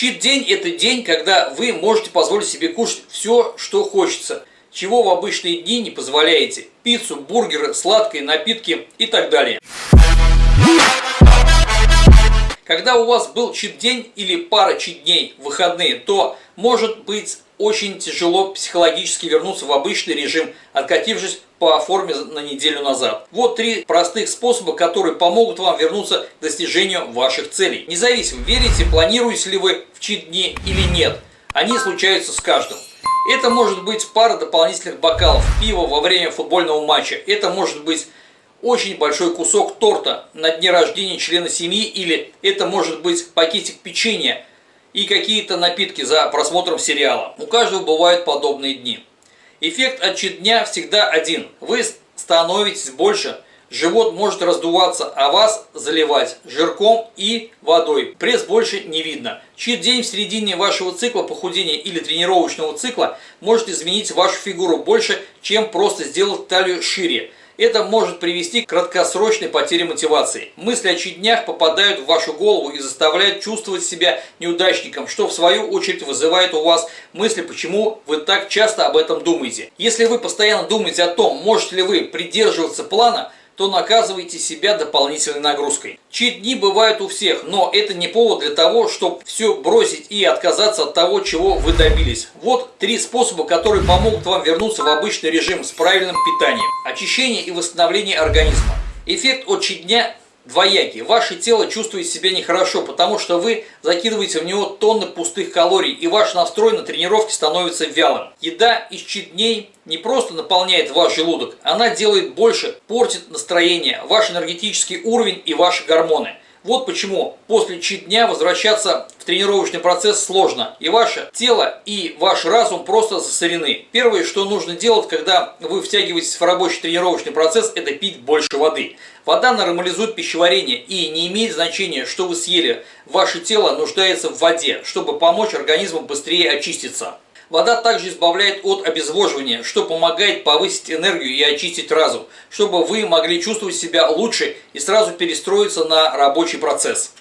Чит-день – это день, когда вы можете позволить себе кушать все, что хочется, чего в обычные дни не позволяете. Пиццу, бургеры, сладкие напитки и так далее. Когда у вас был чит-день или пара чит-дней, выходные, то может быть очень тяжело психологически вернуться в обычный режим, откатившись по форме на неделю назад. Вот три простых способа, которые помогут вам вернуться к достижению ваших целей. Независимо, верите, планируете ли вы в чит-дни или нет, они случаются с каждым. Это может быть пара дополнительных бокалов пива во время футбольного матча. Это может быть очень большой кусок торта на дне рождения члена семьи или это может быть пакетик печенья и какие-то напитки за просмотром сериала. У каждого бывают подобные дни. Эффект от чит-дня всегда один. Вы становитесь больше, живот может раздуваться, а вас заливать жирком и водой. Пресс больше не видно. Чит-день в середине вашего цикла похудения или тренировочного цикла может изменить вашу фигуру больше, чем просто сделать талию шире. Это может привести к краткосрочной потере мотивации. Мысли о чит-днях попадают в вашу голову и заставляют чувствовать себя неудачником, что в свою очередь вызывает у вас мысли, почему вы так часто об этом думаете. Если вы постоянно думаете о том, можете ли вы придерживаться плана, то наказываете себя дополнительной нагрузкой. Чит-дни бывают у всех, но это не повод для того, чтобы все бросить и отказаться от того, чего вы добились. Вот три способа, которые помогут вам вернуться в обычный режим с правильным питанием. Очищение и восстановление организма. Эффект от чит-дня двоякий. Ваше тело чувствует себя нехорошо, потому что вы закидываете в него тонны пустых калорий, и ваш настрой на тренировке становится вялым. Еда из дней не просто наполняет ваш желудок, она делает больше, портит настроение, ваш энергетический уровень и ваши гормоны. Вот почему после чит-дня возвращаться в тренировочный процесс сложно, и ваше тело и ваш разум просто засорены. Первое, что нужно делать, когда вы втягиваетесь в рабочий тренировочный процесс, это пить больше воды. Вода нормализует пищеварение и не имеет значения, что вы съели. Ваше тело нуждается в воде, чтобы помочь организму быстрее очиститься. Вода также избавляет от обезвоживания, что помогает повысить энергию и очистить разум, чтобы вы могли чувствовать себя лучше и сразу перестроиться на рабочий процесс.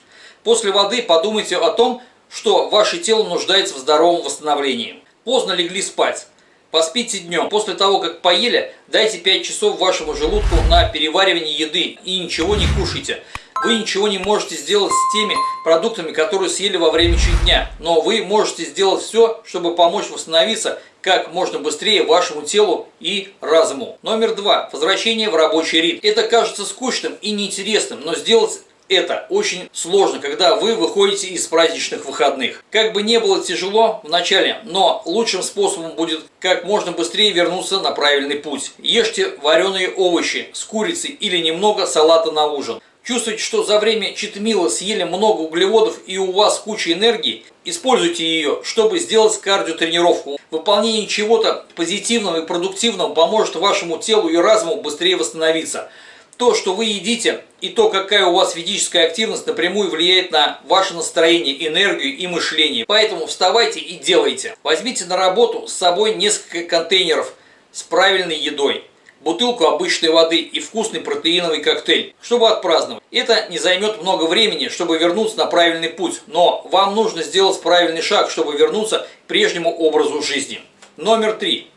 После воды подумайте о том, что ваше тело нуждается в здоровом восстановлении. Поздно легли спать. Поспите днем. После того, как поели, дайте 5 часов вашему желудку на переваривание еды и ничего не кушайте. Вы ничего не можете сделать с теми продуктами, которые съели во время дня, но вы можете сделать все, чтобы помочь восстановиться как можно быстрее вашему телу и разуму. Номер два. Возвращение в рабочий ритм. Это кажется скучным и неинтересным, но сделать это очень сложно, когда вы выходите из праздничных выходных. Как бы не было тяжело в начале, но лучшим способом будет как можно быстрее вернуться на правильный путь. Ешьте вареные овощи с курицей или немного салата на ужин. Чувствуете, что за время читмила съели много углеводов и у вас куча энергии? Используйте ее, чтобы сделать кардиотренировку. Выполнение чего-то позитивного и продуктивного поможет вашему телу и разуму быстрее восстановиться. То, что вы едите, и то, какая у вас физическая активность, напрямую влияет на ваше настроение, энергию и мышление. Поэтому вставайте и делайте. Возьмите на работу с собой несколько контейнеров с правильной едой бутылку обычной воды и вкусный протеиновый коктейль, чтобы отпраздновать. Это не займет много времени, чтобы вернуться на правильный путь, но вам нужно сделать правильный шаг, чтобы вернуться к прежнему образу жизни. Номер три.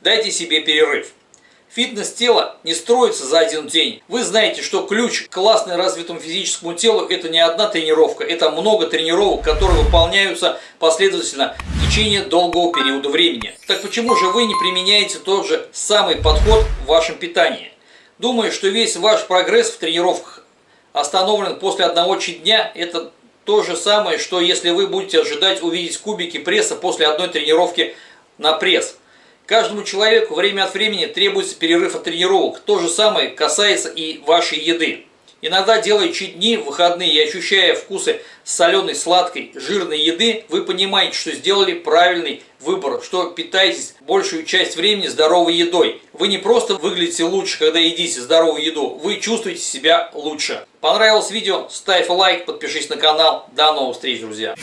Дайте себе перерыв. Фитнес тела не строится за один день. Вы знаете, что ключ к классно развитому физическому телу это не одна тренировка, это много тренировок, которые выполняются последовательно в течение долгого периода времени. Так почему же вы не применяете тот же самый подход в вашем питании? Думаю, что весь ваш прогресс в тренировках остановлен после одного дня, это то же самое, что если вы будете ожидать увидеть кубики пресса после одной тренировки на пресс. Каждому человеку время от времени требуется перерыв от тренировок. То же самое касается и вашей еды. Иногда делая чуть-дни, выходные и ощущая вкусы соленой, сладкой, жирной еды, вы понимаете, что сделали правильный выбор, что питаетесь большую часть времени здоровой едой. Вы не просто выглядите лучше, когда едите здоровую еду, вы чувствуете себя лучше. Понравилось видео? Ставь лайк, подпишись на канал. До новых встреч, друзья!